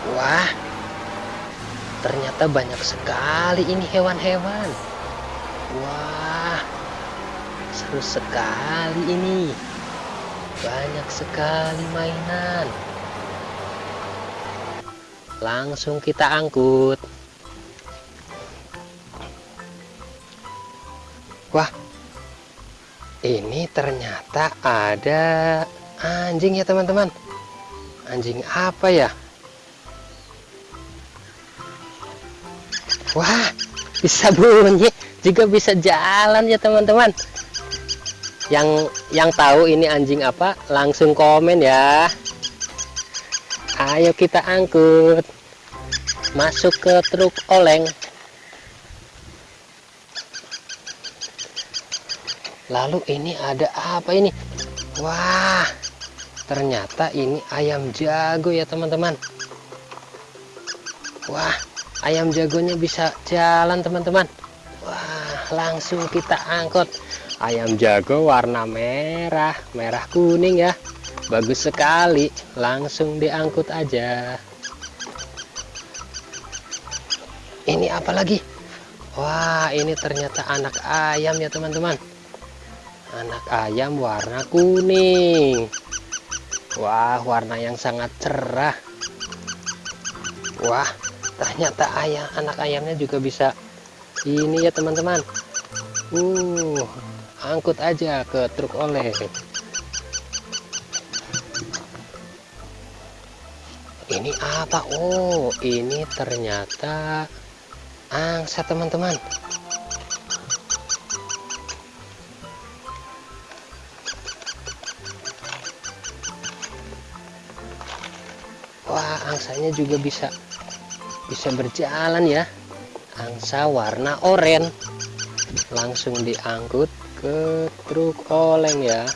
Wah, ternyata banyak sekali ini hewan-hewan. Wah, seru sekali ini. Banyak sekali mainan. Langsung kita angkut. Wah, ini ternyata ada anjing ya teman-teman. Anjing apa ya? Wah, bisa bunyi, juga bisa jalan ya teman-teman. Yang yang tahu ini anjing apa, langsung komen ya. Ayo kita angkut. Masuk ke truk oleng. lalu ini ada apa ini wah ternyata ini ayam jago ya teman-teman wah ayam jagonya bisa jalan teman-teman. Wah langsung kita angkut. Ayam jago warna merah merah kuning ya. Bagus sekali. Langsung diangkut aja. Ini apa lagi? Wah ini ternyata anak ayam ya teman-teman. Anak ayam warna kuning. Wah warna yang sangat cerah. Wah ternyata ayam anak ayamnya juga bisa ini ya teman-teman. Uh angkut aja ke truk oleh. Ini apa? Oh ini ternyata angsa teman-teman. Wah angsanya juga bisa bisa berjalan ya. Angsa warna oranye. Langsung diangkut ke truk oleng ya.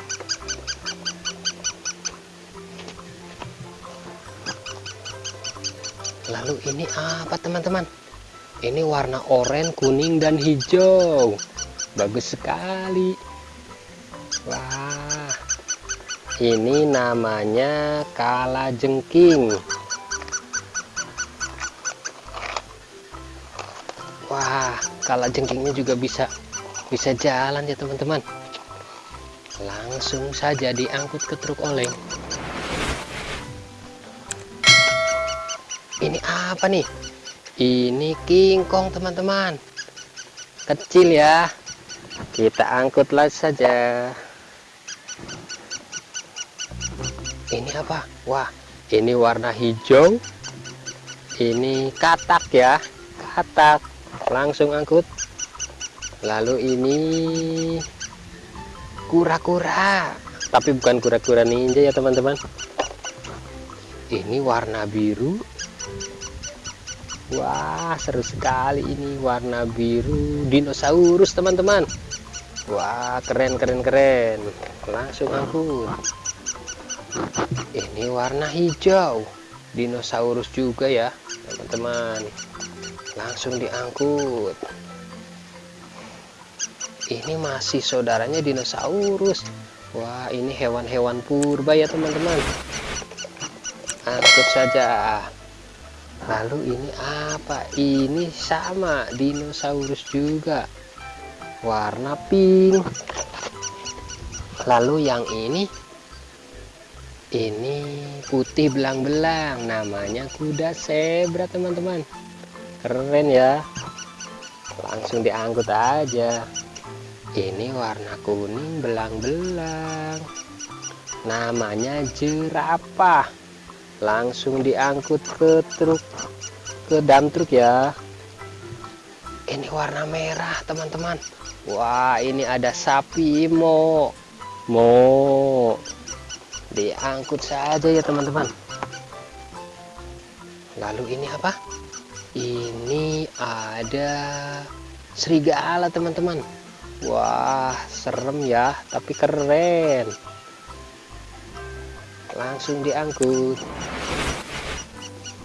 Lalu ini apa teman-teman? Ini warna oranye kuning dan hijau. Bagus sekali. Wah ini namanya kala wah kala jengkingnya juga bisa bisa jalan ya teman-teman. Langsung saja diangkut ke truk oleng. Ini apa nih? Ini kingkong teman-teman. Kecil ya. Kita angkutlah saja. Ini apa? Wah ini warna hijau. Ini katak ya. Katak langsung angkut. Lalu ini kura-kura. Tapi bukan kura-kura ninja ya teman-teman. Ini warna biru. Wah seru sekali ini warna biru. Dinosaurus teman-teman. Wah keren keren keren. Langsung angkut. Ini warna hijau. Dinosaurus juga ya teman-teman langsung diangkut. Ini masih saudaranya dinosaurus. Wah ini hewan-hewan purba ya teman-teman. Angkut saja. Lalu ini apa? Ini sama dinosaurus juga. Warna pink. Lalu yang ini? Ini putih belang-belang. Namanya kuda zebra teman-teman keren ya. Langsung diangkut aja. Ini warna kuning belang-belang. Namanya jerapah. Langsung diangkut ke truk ke dam truk ya. Ini warna merah teman-teman. Wah ini ada sapi mo. Mo. Diangkut saja ya teman-teman. Lalu ini apa ini ada serigala teman-teman. Wah serem ya tapi keren. Langsung diangkut.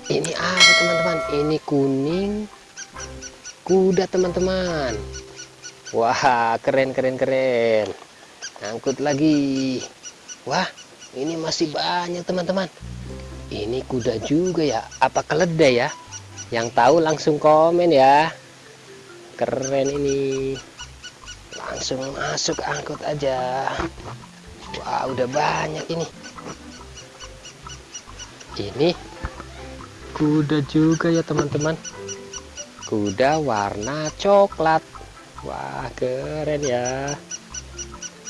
Ini apa teman-teman? Ini kuning kuda teman-teman. Wah keren keren keren. Angkut lagi. Wah ini masih banyak teman-teman. Ini kuda juga ya. Apa keledai ya yang tahu langsung komen ya. Keren ini. Langsung masuk angkut aja. Wah udah banyak ini. Ini kuda juga ya teman-teman. Kuda warna coklat. Wah keren ya.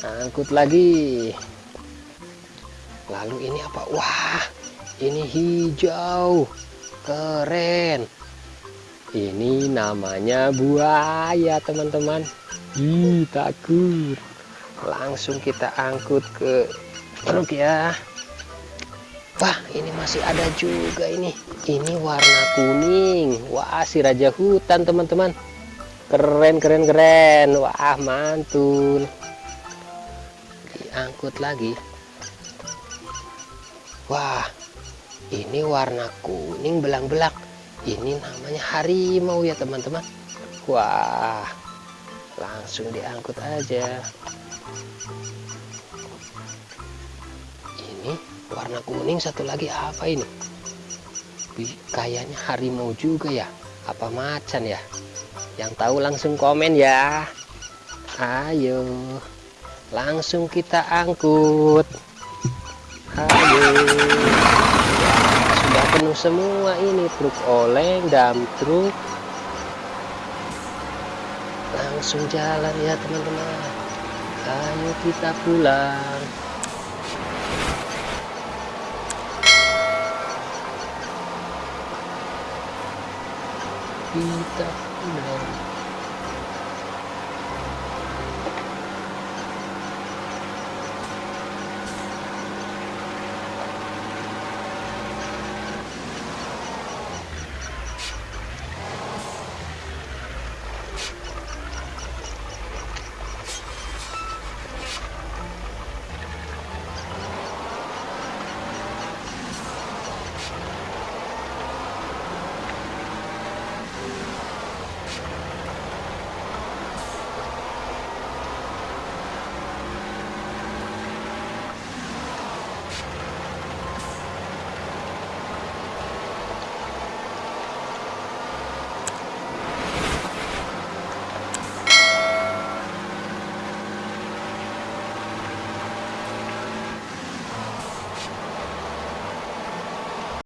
Angkut lagi. Lalu ini apa? Wah ini hijau keren. Ini namanya buaya teman-teman. Takut. Langsung kita angkut ke truk ya. Wah ini masih ada juga ini. Ini warna kuning. Wah si raja hutan teman-teman. Keren keren keren. Wah mantul diangkut lagi. Wah ini warna kuning belang-belang. Ini namanya harimau ya teman-teman. Wah langsung diangkut aja. Ini warna kuning satu lagi apa ini? Kayaknya harimau juga ya. Apa macan ya? Yang tahu langsung komen ya. Ayo langsung kita angkut. Ayo penuh semua ini truk oleng dam truk. Langsung jalan ya teman-teman. Ayo kita pulang. Kita pulang